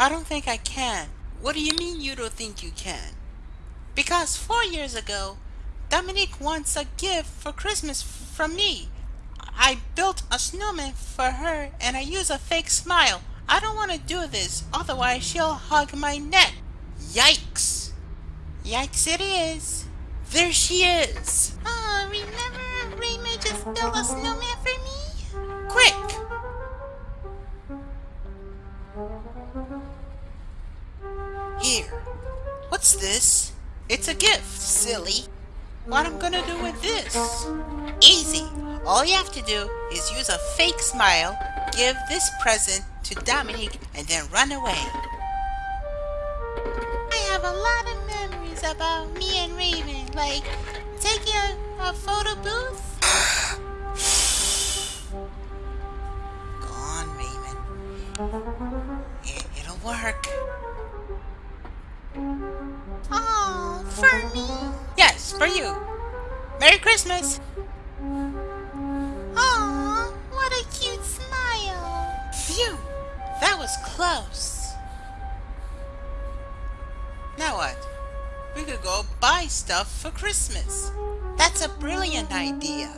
I don't think I can. What do you mean you don't think you can? Because four years ago, Dominique wants a gift for Christmas from me. I built a snowman for her and I use a fake smile. I don't want to do this, otherwise she'll hug my neck. Yikes! Yikes it is. There she is. Oh, Here. What's this? It's a gift, silly. What I'm gonna do with this? Easy. All you have to do is use a fake smile, give this present to Dominique, and then run away. I have a lot of memories about me and Raven, like taking a, a photo booth. It, it'll work. Oh, for me? Yes, for you. Merry Christmas. Oh, what a cute smile. Phew, that was close. Now what? We could go buy stuff for Christmas. That's a brilliant idea.